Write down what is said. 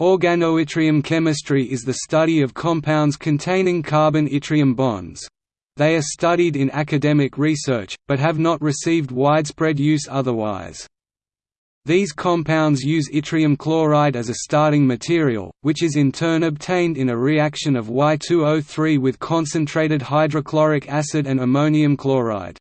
Organoyttrium chemistry is the study of compounds containing carbon-yttrium bonds. They are studied in academic research, but have not received widespread use otherwise. These compounds use yttrium chloride as a starting material, which is in turn obtained in a reaction of Y2O3 with concentrated hydrochloric acid and ammonium chloride.